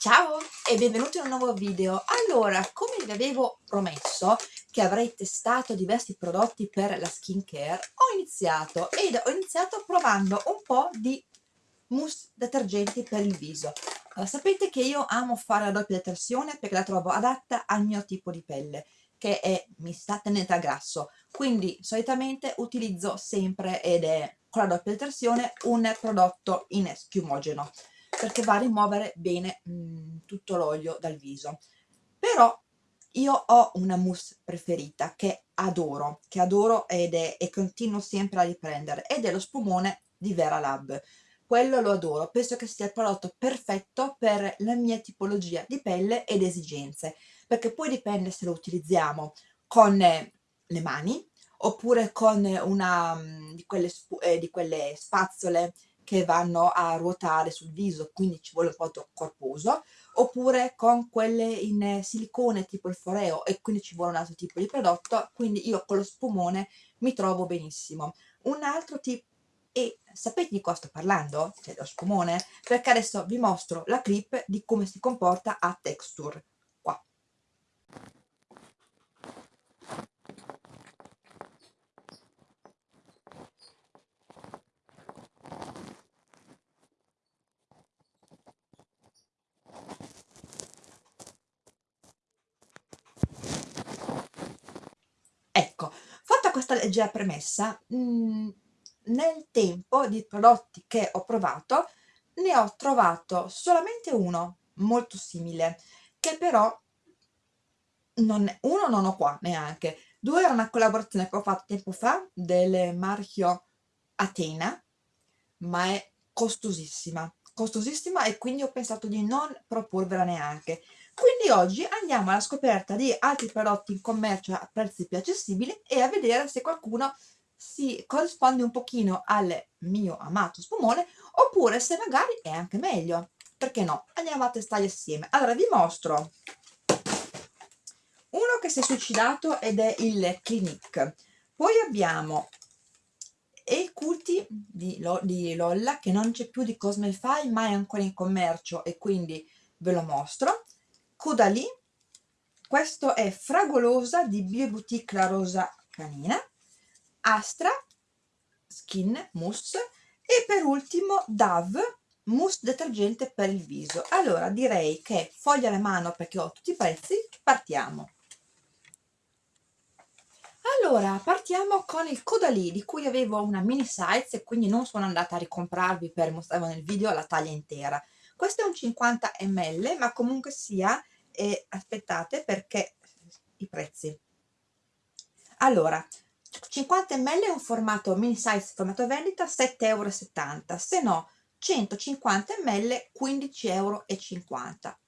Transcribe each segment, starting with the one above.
Ciao e benvenuti in un nuovo video. Allora, come vi avevo promesso che avrei testato diversi prodotti per la skincare, ho iniziato ed ho iniziato provando un po' di mousse detergenti per il viso. Allora, sapete che io amo fare la doppia detersione perché la trovo adatta al mio tipo di pelle che è mista tenente a grasso quindi solitamente utilizzo sempre ed è con la doppia detersione un prodotto in schiumogeno perché va a rimuovere bene mh, mm, tutto l'olio dal viso. Però io ho una mousse preferita che adoro che adoro ed è e continuo sempre a riprendere ed è lo spumone di Vera Lab. Quello lo adoro penso che sia il prodotto perfetto per la mia tipologia di pelle ed esigenze perché poi dipende se lo utilizziamo con le mani oppure con una mm, di quelle, eh, di quelle spazzole che vanno a ruotare sul viso, quindi ci vuole un po' corposo, oppure con quelle in silicone tipo il foreo e quindi ci vuole un altro tipo di prodotto, quindi io con lo spumone mi trovo benissimo. Un altro tipo, e sapete di cosa sto parlando? Cioè lo spumone? Perché adesso vi mostro la clip di come si comporta a texture. Ecco, fatta questa leggera premessa, mh, mhmm, nel tempo di prodotti che ho provato ne ho trovato solamente uno molto simile, che però non, uno non ho qua neanche, due era una collaborazione che ho fatto tempo fa del marchio Atena, ma è costosissima, costosissima e quindi ho pensato di non proporvela neanche quindi oggi andiamo alla scoperta di altri prodotti in commercio a prezzi più accessibili e a vedere se qualcuno si corrisponde un pochino al mio amato spumone oppure se magari è anche meglio. Perché no? andiamo a testarli assieme. Allora vi mostro. Uno che si è suicidato ed è il Clinique. Poi abbiamo e culti di, di Lolla che non c'è più di Cosmefy ma è ancora in commercio e quindi ve lo mostro Caudalie, questo è Fragolosa di Bioboutique La Rosa Canina, Astra, Skin Mousse e per ultimo Dove mousse detergente per il viso. Allora direi che foglia alla mano perché ho tutti i prezzi, partiamo. Allora, partiamo con il Caudalie di cui avevo una mini size e quindi non sono andata a ricomprarvi per mostrarvi nel video la taglia intera questo è un 50 ml ma comunque sia e aspettate perché i prezzi. Allora 50 ml è un formato mini size formato vendita 7,70 euro se no 150 ml 15,50 euro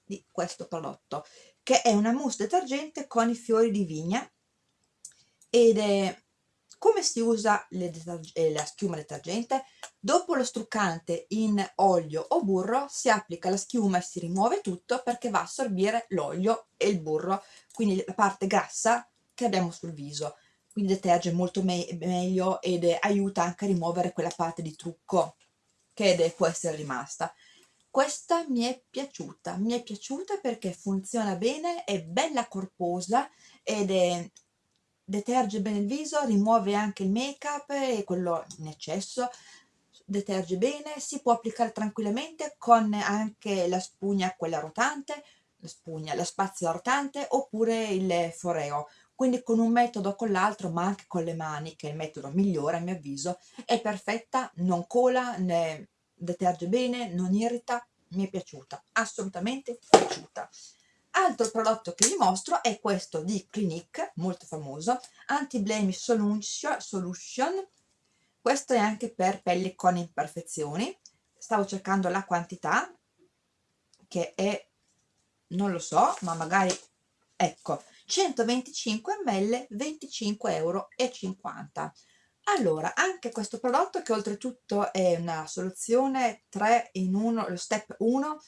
di questo prodotto che è una mousse detergente con i fiori di vigna ed è come si usa eh, la schiuma detergente? Dopo lo struccante in olio o burro si applica la schiuma e si rimuove tutto perché va a assorbire l'olio e il burro, quindi la parte grassa che abbiamo sul viso. Quindi deterge molto me meglio ed aiuta anche a rimuovere quella parte di trucco che può essere rimasta. Questa mi è piaciuta, mi è piaciuta perché funziona bene, è bella corposa ed è deterge bene il viso, rimuove anche il make up e quello in eccesso, deterge bene, si può applicare tranquillamente con anche la spugna quella rotante, la spugna, la spazzola rotante oppure il foreo, quindi con un metodo o con l'altro ma anche con le mani che è il metodo migliore a mio avviso, è perfetta, non cola, ne deterge bene, non irrita, mi è piaciuta, assolutamente piaciuta. Altro prodotto che vi mostro è questo di Clinique, molto famoso, Anti-Blemish Solution. Questo è anche per pelli con imperfezioni. Stavo cercando la quantità, che è, non lo so, ma magari, ecco, 125 ml, 25,50 euro. Allora, anche questo prodotto che oltretutto è una soluzione 3 in 1, lo step 1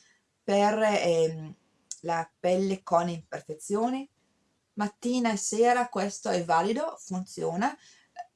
per... Eh, la pelle con imperfezioni mattina e sera questo è valido funziona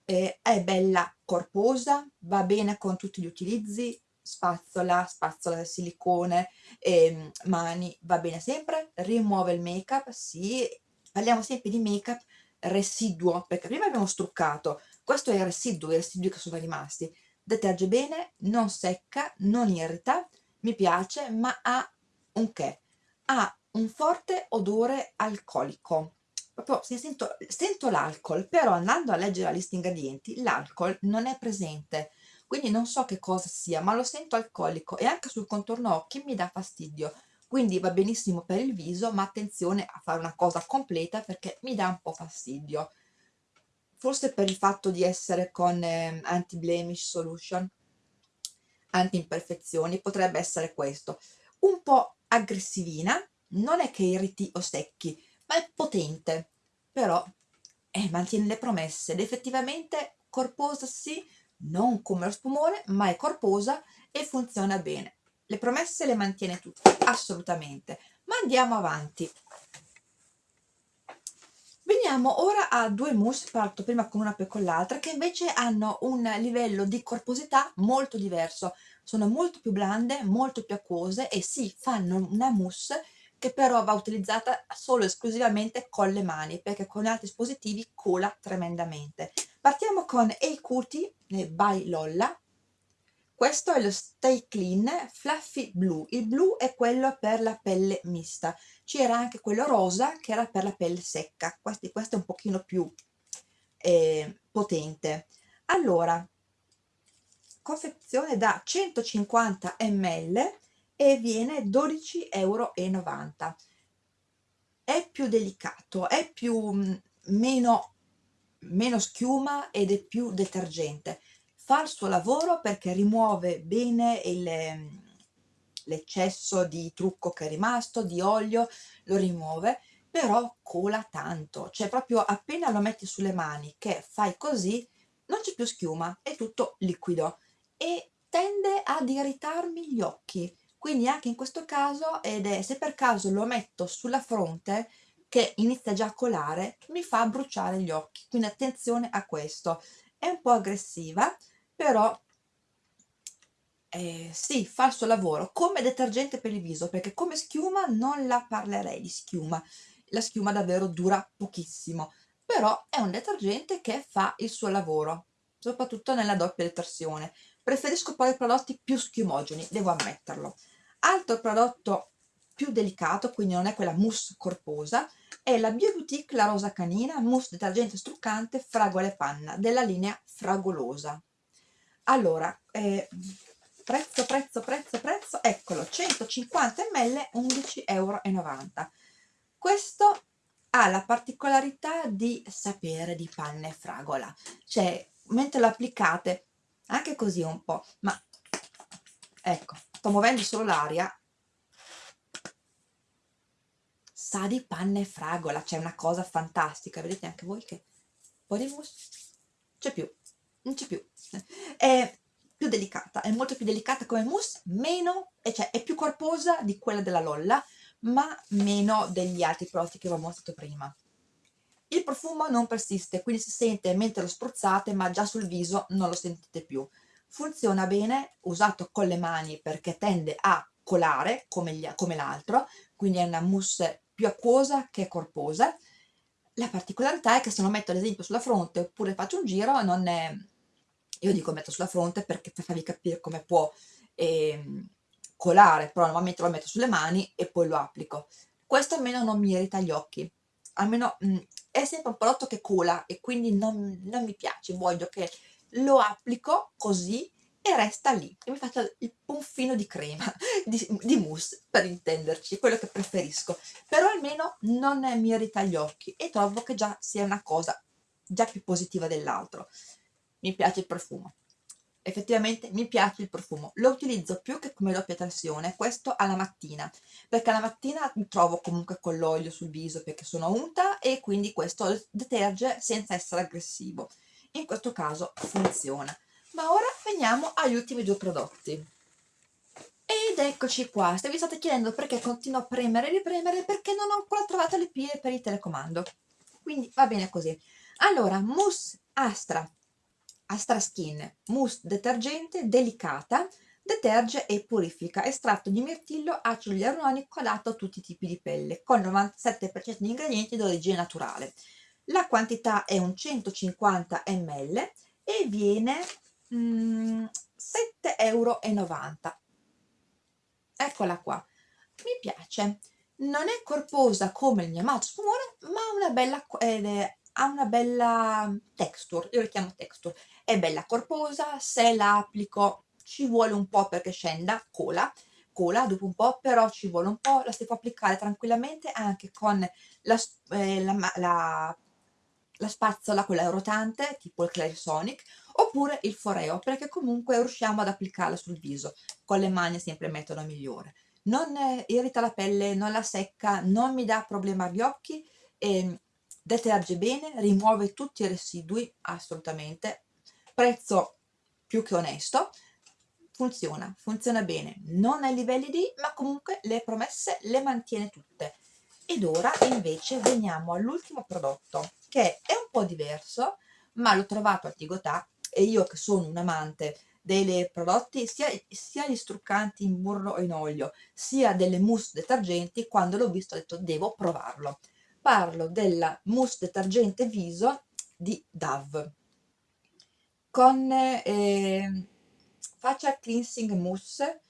eh, è bella corposa va bene con tutti gli utilizzi spazzola, spazzola silicone, eh, mani, va bene sempre, rimuove il make up, sì, parliamo sempre di make up residuo, perché prima abbiamo struccato, questo è il residuo, i residui che sono rimasti, deterge bene, non secca, non irrita, mi piace, ma ha un che? Ha un forte odore alcolico, proprio se sento, sento l'alcol, però andando a leggere la lista ingredienti, l'alcol non è presente, quindi non so che cosa sia, ma lo sento alcolico e anche sul contorno occhi mi dà fastidio, quindi va benissimo per il viso, ma attenzione a fare una cosa completa perché mi dà un po' fastidio. Forse per il fatto di essere con eh, anti-blemish solution, anti-imperfezioni, potrebbe essere questo. Un po' aggressivina, non è che irriti o secchi, ma è potente, però eh, mantiene le promesse ed effettivamente corposa sì, non come lo spumone, ma è corposa e funziona bene. Le promesse le mantiene tutte, assolutamente. Ma andiamo avanti. Veniamo ora a due mousse, parto prima con una poi con l'altra, che invece hanno un livello di corposità molto diverso. Sono molto più blande, molto più acquose e sì, fanno una mousse che però va utilizzata solo e esclusivamente con le mani, perché con altri dispositivi cola tremendamente. Partiamo con A Cutie by Lolla, questo è lo Stay Clean Fluffy Blue, il blu è quello per la pelle mista, c'era anche quello rosa che era per la pelle secca, questo, questo è un pochino più eh, potente. Allora, confezione da 150 ml e viene 12,90 euro. È più delicato, è più mm, meno, meno schiuma ed è più detergente. Fa il suo lavoro perché rimuove bene ehm, l'eccesso di trucco che è rimasto, di olio, lo rimuove, però cola tanto, cioè proprio appena lo metti sulle mani che fai così, non c'è più schiuma, è tutto liquido e tende ad irritarmi gli occhi, quindi anche in questo caso, ed è se per caso lo metto sulla fronte, che inizia già a colare, mi fa bruciare gli occhi, quindi attenzione a questo. È un po' aggressiva, però eh, sì, fa il suo lavoro come detergente per il viso, perché come schiuma non la parlerei di schiuma, la schiuma davvero dura pochissimo, però è un detergente che fa il suo lavoro, soprattutto nella doppia detersione. Preferisco poi prodotti più schiumogeni, devo ammetterlo. Altro prodotto più delicato, quindi non è quella mousse corposa, è la Bioboutique La Rosa Canina Mousse Detergente Struccante Fragole Panna della linea Fragolosa. Allora eh, prezzo prezzo prezzo prezzo eccolo 150 ml 11,90 euro questo ha la particolarità di sapere di panna e fragola. Cioè mentre lo applicate anche così un po' ma ecco sto muovendo solo l'aria. Sa di panna e fragola c'è una cosa fantastica vedete anche voi che un po' di mousse c'è più non c'è più. È più delicata è molto più delicata come mousse meno cioè è più corposa di quella della Lolla ma meno degli altri prodotti che ho mostrato prima il profumo non persiste quindi si sente mentre lo spruzzate ma già sul viso non lo sentite più. Funziona bene usato con le mani perché tende a colare come, come l'altro quindi è una mousse più acquosa che corposa. La particolarità è che se lo metto ad esempio sulla fronte oppure faccio un giro non è io dico metto sulla fronte perché per farvi capire come può eh, colare, però normalmente lo metto sulle mani e poi lo applico. Questo almeno non mi irrita gli occhi, almeno mh, mm, è sempre un prodotto che cola e quindi non, non mi piace, voglio che lo applico così e resta lì. E mi faccio il punfino di crema, di, di, mousse per intenderci, quello che preferisco, però almeno non mi irrita gli occhi e trovo che già sia una cosa già più positiva dell'altro. Mi piace il profumo effettivamente mi piace il profumo lo utilizzo più che come doppia tensione questo alla mattina perché alla mattina mi trovo comunque con l'olio sul viso perché sono unta e quindi questo deterge senza essere aggressivo. In questo caso funziona. Ma ora veniamo agli ultimi due prodotti. Ed eccoci qua. Se vi state chiedendo perché continuo a premere e ripremere perché non ho ancora trovato le pie per il telecomando. Quindi va bene così. Allora mousse astra Astra Skin Mousse Detergente Delicata deterge e purifica estratto di mirtillo acido ialuronico adatto a tutti i tipi di pelle con 97% di ingredienti d'origine naturale. La quantità è un 150 ml e viene mm, 7,90 euro eccola qua. Mi piace. Non è corposa come il mio amato spumone ma ha una bella eh, ha una bella texture io la chiamo texture è bella corposa se la applico ci vuole un po' perché scenda, cola, cola dopo un po', però ci vuole un po', la si può applicare tranquillamente anche con la, eh, la, la, la spazzola, quella rotante, tipo il Clarisonic, oppure il foreo, perché comunque riusciamo ad applicarla sul viso, con le mani sempre il metodo migliore. Non irrita la pelle, non la secca, non mi dà problema agli occhi, e deterge bene, rimuove tutti i residui, assolutamente, prezzo più che onesto, funziona, funziona bene, non ai livelli di, ma comunque le promesse le mantiene tutte. Ed ora invece veniamo all'ultimo prodotto, che è un po' diverso, ma l'ho trovato a Tigotà e io che sono un amante dei prodotti, sia, sia gli struccanti in burro e in olio, sia delle mousse detergenti, quando l'ho visto ho detto devo provarlo. Parlo della mousse detergente viso di Dove con eh, facial cleansing mousse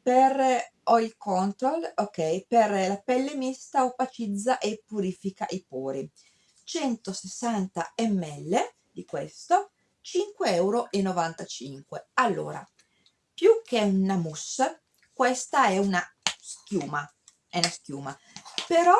per oil control, ok, per la pelle mista opacizza e purifica i pori. 160 ml di questo, 5,95 euro. Allora, più che una mousse, questa è una schiuma, è una schiuma, però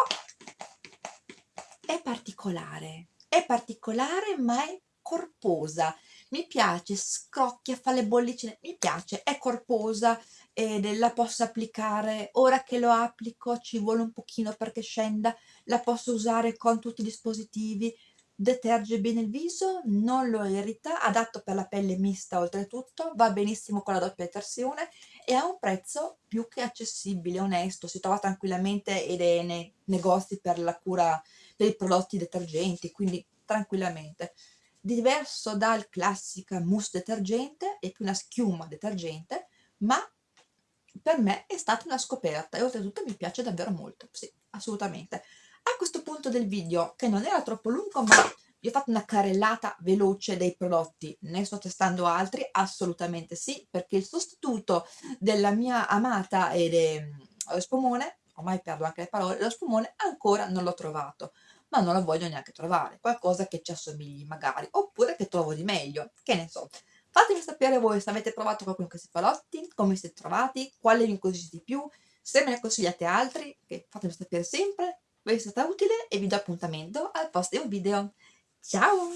è particolare, è particolare ma è corposa, mi piace, scrocchia, fa le bollicine, mi piace, è corposa ed la posso applicare, ora che lo applico ci vuole un pochino perché scenda, la posso usare con tutti i dispositivi, deterge bene il viso, non lo irrita, adatto per la pelle mista oltretutto, va benissimo con la doppia detersione e ha un prezzo più che accessibile, onesto, si trova tranquillamente ed è nei negozi per la cura dei prodotti detergenti, quindi tranquillamente diverso dal classica mousse detergente, è più una schiuma detergente, ma per me è stata una scoperta e oltretutto mi piace davvero molto, sì, assolutamente. A questo punto del video, che non era troppo lungo, ma vi ho fatto una carrellata veloce dei prodotti, ne sto testando altri? Assolutamente sì, perché il sostituto della mia amata ed è lo spumone, ormai perdo anche le parole, lo spumone ancora non l'ho trovato ma non lo voglio neanche trovare, qualcosa che ci assomigli magari, oppure che trovo di meglio, che ne so. Fatemi sapere voi se avete provato qualcuno di questi palotti, come siete trovati, quale vi incuriosisce di più, se me ne consigliate altri, che fatemi sapere sempre, vi è stata utile e vi do appuntamento al prossimo video. Ciao!